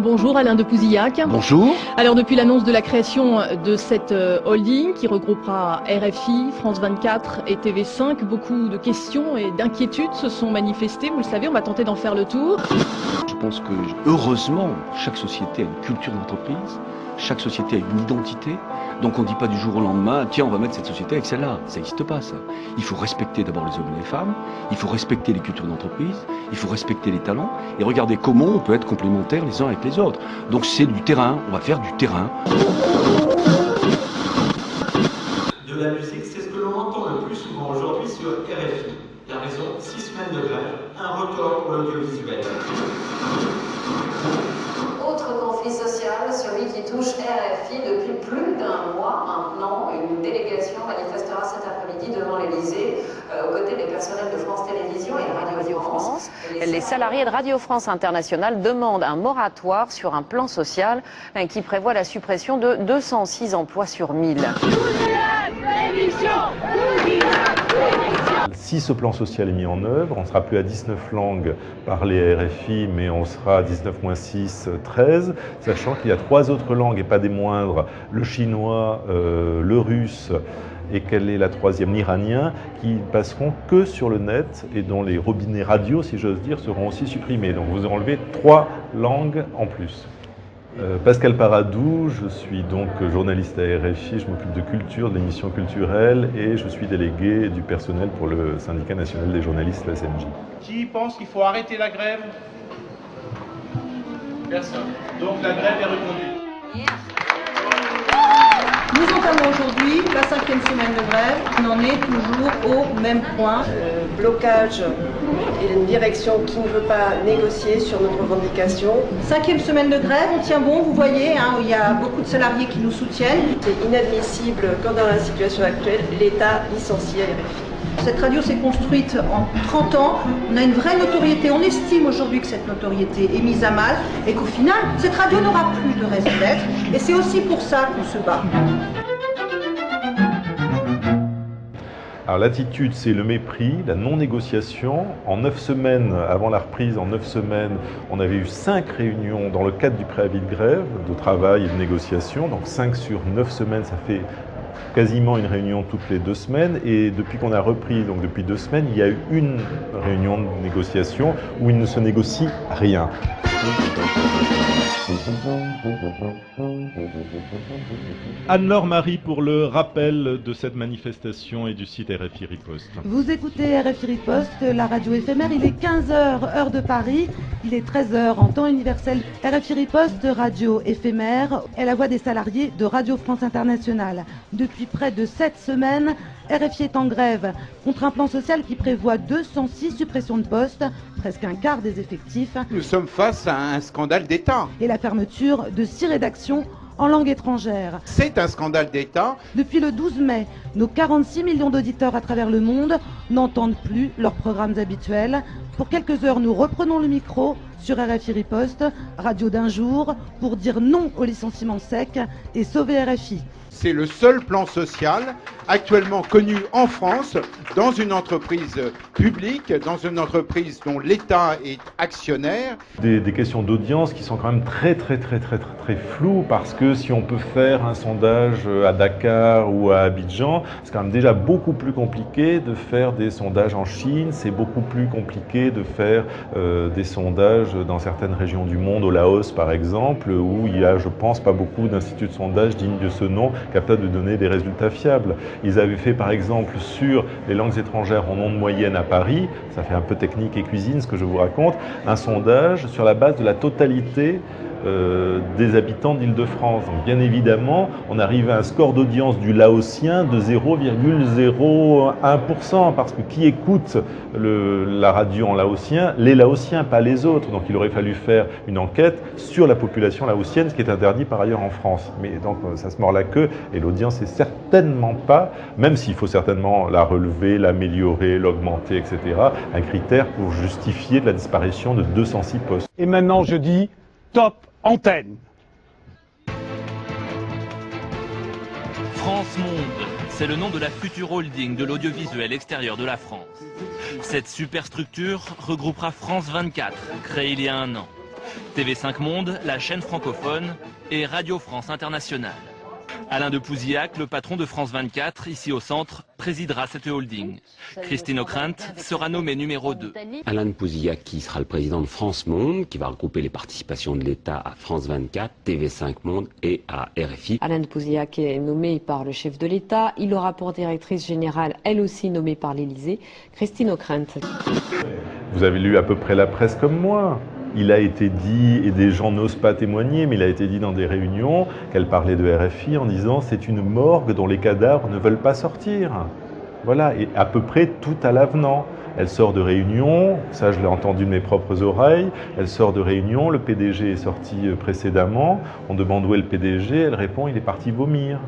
Bonjour Alain de Pouzillac. Bonjour. Alors depuis l'annonce de la création de cette euh, holding qui regroupera RFI, France 24 et TV5, beaucoup de questions et d'inquiétudes se sont manifestées. Vous le savez, on va tenter d'en faire le tour. Je pense que heureusement, chaque société a une culture d'entreprise, chaque société a une identité. Donc on ne dit pas du jour au lendemain, tiens, on va mettre cette société avec celle-là. Ça n'existe pas, ça. Il faut respecter d'abord les hommes et les femmes, il faut respecter les cultures d'entreprise, il faut respecter les talents, et regarder comment on peut être complémentaires les uns avec les autres. Donc c'est du terrain, on va faire du terrain. De la musique, c'est ce que l'on entend le plus souvent aujourd'hui sur RFI. La raison, six semaines de grève, un record pour l'audiovisuel. Qui touche RFI depuis plus d'un mois maintenant. Une délégation manifestera cet après-midi devant l'Elysée euh, aux côtés des personnels de France Télévisions et de Radio France. Les salariés de Radio France Internationale demandent un moratoire sur un plan social hein, qui prévoit la suppression de 206 emplois sur 1000. Si ce plan social est mis en œuvre, on ne sera plus à 19 langues parlées à RFI, mais on sera à 19 moins 6, 13, sachant qu'il y a trois autres langues, et pas des moindres, le chinois, euh, le russe, et quelle est la troisième, l'iranien, qui passeront que sur le net et dont les robinets radio, si j'ose dire, seront aussi supprimés. Donc vous enlevez trois langues en plus. Euh, Pascal Paradou, je suis donc journaliste à RFI, je m'occupe de culture, d'émissions culturelles et je suis délégué du personnel pour le syndicat national des journalistes, la CNJ. Qui pense qu'il faut arrêter la grève? Personne. Donc la grève est reconduite. Nous entamons aujourd'hui la cinquième semaine de grève. On en est toujours au même point. Euh, blocage et une direction qui ne veut pas négocier sur nos revendications. Cinquième semaine de grève, on tient bon, vous voyez, hein, il y a beaucoup de salariés qui nous soutiennent. C'est inadmissible quand dans la situation actuelle, l'État licencie RFI. Cette radio s'est construite en 30 ans, on a une vraie notoriété, on estime aujourd'hui que cette notoriété est mise à mal et qu'au final, cette radio n'aura plus de raison d'être et c'est aussi pour ça qu'on se bat. Alors l'attitude, c'est le mépris, la non-négociation. En neuf semaines, avant la reprise, en neuf semaines, on avait eu cinq réunions dans le cadre du préavis de grève, de travail et de négociation. Donc cinq sur neuf semaines, ça fait quasiment une réunion toutes les deux semaines. Et depuis qu'on a repris, donc depuis deux semaines, il y a eu une réunion de négociation où il ne se négocie rien. Anne-Laure Marie pour le rappel de cette manifestation et du site RFI Riposte. Vous écoutez RFI Riposte, la radio éphémère, il est 15h heure de Paris, il est 13h en temps universel. RFI Riposte, radio éphémère, est la voix des salariés de Radio France Internationale. Depuis près de 7 semaines, RFI est en grève contre un plan social qui prévoit 206 suppressions de postes, presque un quart des effectifs. Nous sommes face à un scandale d'État. Et la fermeture de six rédactions en langue étrangère. C'est un scandale d'État. Depuis le 12 mai, nos 46 millions d'auditeurs à travers le monde n'entendent plus leurs programmes habituels. Pour quelques heures, nous reprenons le micro sur RFI Riposte, radio d'un jour, pour dire non au licenciement sec et sauver RFI. C'est le seul plan social actuellement connu en France dans une entreprise publique, dans une entreprise dont l'État est actionnaire. Des, questions d'audience qui sont quand même très très très très très très floues parce que si on peut faire un sondage à Dakar ou à Abidjan, c'est quand même déjà beaucoup plus compliqué de faire des sondages en Chine, c'est beaucoup plus compliqué de faire euh, des sondages dans certaines régions du monde, au Laos par exemple, où il y a, je pense, pas beaucoup d'instituts de sondage dignes de ce nom capables de donner des résultats fiables. Ils avaient fait par exemple sur les langues étrangères en ondes moyenne à Paris, ça fait un peu technique et cuisine ce que je vous raconte, un sondage sur la base de la totalité euh, des habitants d'Île-de-France. Bien évidemment, on arrive à un score d'audience du laotien de 0,01%, parce que qui écoute le, la radio en laotien Les laotiens, pas les autres. Donc il aurait fallu faire une enquête sur la population laotienne, ce qui est interdit par ailleurs en France. Mais donc ça se mord la queue, et l'audience est certainement pas, même s'il faut certainement la relever, l'améliorer, l'augmenter, etc., un critère pour justifier la disparition de 206 postes. Et maintenant je dis top antenne. France Monde, c'est le nom de la future holding de l'audiovisuel extérieur de la France. Cette superstructure regroupera France 24, créée il y a un an. TV5 Monde, la chaîne francophone, et Radio France Internationale. Alain de Pouzillac, le patron de France 24, ici au centre, présidera cette holding. Christine Ockrent sera nommée numéro 2. Alain de Pouzillac qui sera le président de France Monde, qui va regrouper les participations de l'État à France 24, TV5 Monde et à RFI. Alain de Pouzillac est nommé par le chef de l'État. Il aura pour directrice générale, elle aussi nommée par l'Élysée, Christine Ockrent. Vous avez lu à peu près la presse comme moi. Il a été dit, et des gens n'osent pas témoigner, mais il a été dit dans des réunions qu'elle parlait de RFI en disant c'est une morgue dont les cadavres ne veulent pas sortir. Voilà, et à peu près tout à l'avenant. Elle sort de réunion, ça je l'ai entendu de mes propres oreilles, elle sort de réunion, le PDG est sorti euh, précédemment, on demande où est le PDG, elle répond il est parti vomir.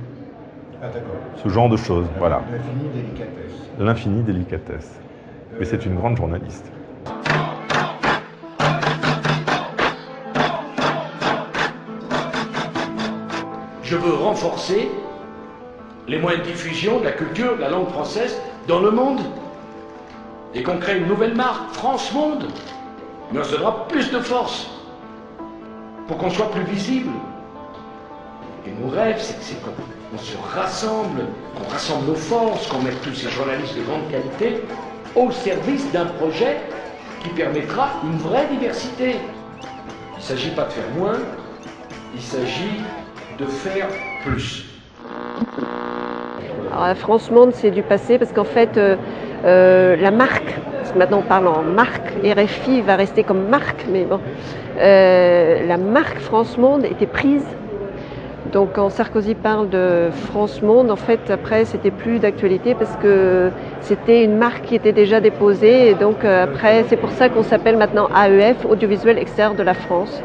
Ah d'accord. Ce genre de choses, voilà. L'infini délicatesse. L'infini délicatesse. Mais c'est une grande journaliste. Je veux renforcer les moyens de diffusion de la culture, de la langue française dans le monde. Et qu'on crée une nouvelle marque, France Monde. Mais on se donnera plus de force pour qu'on soit plus visible. Et mon rêve, c'est qu'on se rassemble, qu'on rassemble nos forces, qu'on mette tous ces journalistes de grande qualité au service d'un projet qui permettra une vraie diversité. Il ne s'agit pas de faire moins, il s'agit de faire plus. France Monde, c'est du passé parce qu'en fait, euh, euh, la marque, parce que maintenant on parle en marque, RFI va rester comme marque, mais bon, euh, la marque France Monde était prise. Donc quand Sarkozy parle de France Monde, en fait, après, c'était plus d'actualité parce que c'était une marque qui était déjà déposée. Et donc après, c'est pour ça qu'on s'appelle maintenant AEF, Audiovisuel Extérieur de la France.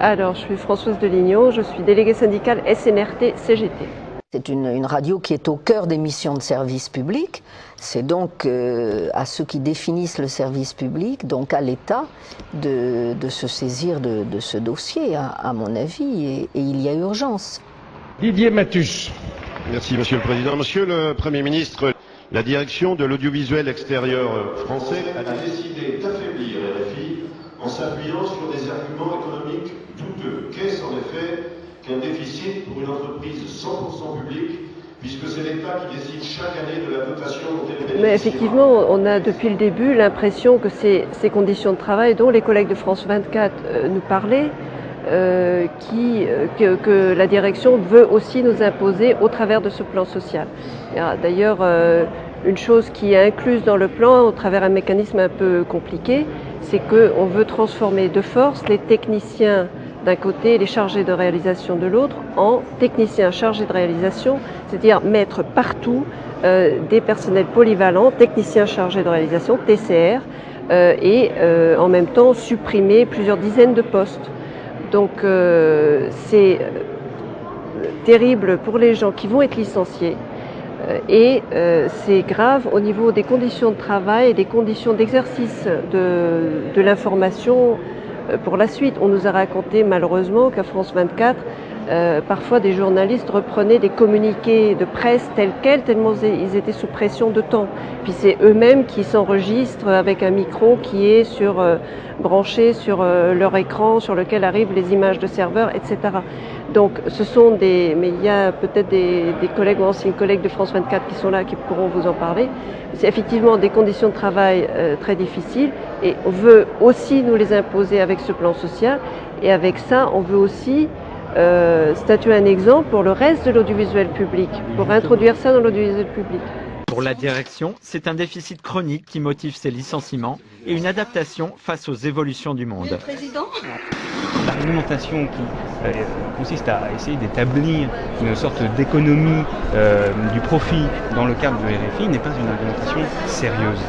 Alors, je suis Françoise Delignon, je suis déléguée syndicale SNRT CGT. C'est une, une, radio qui est au cœur des missions de service public. C'est donc euh, à ceux qui définissent le service public, donc à l'État, de, de, se saisir de, de ce dossier, à, à mon avis, et, et, il y a urgence. Didier Matus. Merci, Monsieur le Président. Monsieur le Premier ministre, la direction de l'audiovisuel extérieur français a décidé d'affaiblir RFI en s'appuyant sur des arguments économiques qu'un déficit pour une entreprise 100% publique, puisque c'est l'État qui décide chaque année de la dotation dont elle Mais effectivement, on a depuis le début l'impression que ces, ces, conditions de travail dont les collègues de France 24 euh, nous parlaient, euh, euh, que, la direction veut aussi nous imposer au travers de ce plan social. D'ailleurs, une chose qui est incluse dans le plan au travers un mécanisme un peu compliqué, c'est qu'on veut transformer de force les techniciens d'un côté les chargés de réalisation de l'autre en techniciens chargés de réalisation, c'est-à-dire mettre partout euh, des personnels polyvalents, techniciens chargés de réalisation, TCR, euh, et euh, en même temps supprimer plusieurs dizaines de postes. Donc c'est terrible pour les gens qui vont être licenciés. Et c'est grave au niveau des conditions de travail et des conditions d'exercice de, de l'information pour la suite. On nous a raconté malheureusement qu'à France 24, euh, parfois des journalistes reprenaient des communiqués de presse tels quels, tellement ils étaient sous pression de temps. Puis c'est eux-mêmes qui s'enregistrent avec un micro qui est sur, euh, branché sur euh, leur écran, sur lequel arrivent les images de serveurs, etc. Donc ce sont des... Mais il y a peut-être des, des, collègues ou anciens collègues de France 24 qui sont là, qui pourront vous en parler. C'est effectivement des conditions de travail très difficiles et on veut aussi nous les imposer avec ce plan social. Et avec ça, on veut aussi euh, statuer un exemple pour le reste de l'audiovisuel public, pour introduire ça dans l'audiovisuel public. Pour la direction, c'est un déficit chronique qui motive ces licenciements et une adaptation face aux évolutions du monde. Le président L'argumentation qui euh, consiste à essayer d'établir une sorte d'économie euh, du profit dans le cadre du RFI n'est pas une argumentation sérieuse.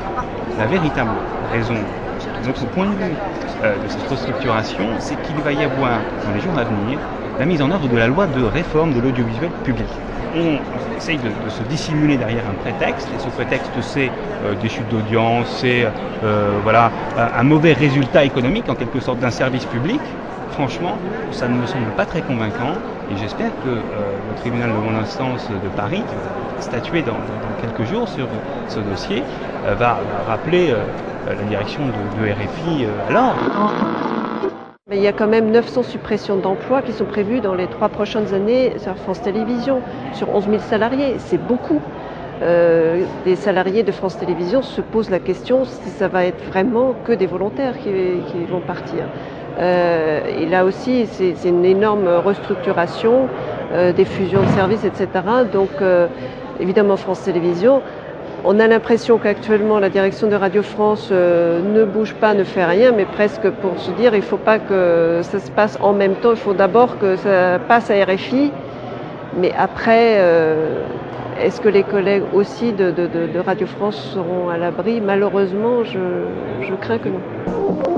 La véritable raison de notre point de vue euh, de cette restructuration, c'est qu'il va y avoir dans les jours à venir la mise en œuvre de la loi de réforme de l'audiovisuel public. On essaye de, de, se dissimuler derrière un prétexte, et ce prétexte c'est euh, des chutes d'audience, c'est euh, voilà, un mauvais résultat économique en quelque sorte d'un service public. Franchement, ça ne me semble pas très convaincant et j'espère que euh, le tribunal de grande instance de Paris, qui va statuer dans, dans quelques jours sur ce dossier, va, va, rappeler la direction de, de RFI Il y a quand même 900 suppressions d'emplois qui sont prévues dans les trois prochaines années sur France Télévisions, sur 11 000 salariés. C'est beaucoup. Euh, des salariés de France Télévisions se posent la question si ça va être vraiment que des volontaires qui, qui vont partir. Euh, et là aussi, c'est une énorme restructuration, euh, des fusions de services, etc. Donc, euh, évidemment, France Télévisions on a l'impression qu'actuellement la direction de Radio France euh, ne bouge pas, ne fait rien, mais presque pour se dire il ne faut pas que ça se passe en même temps, il faut d'abord que ça passe à RFI, mais après, euh, est-ce que les collègues aussi de, Radio France seront à l'abri? Malheureusement, je crains que non.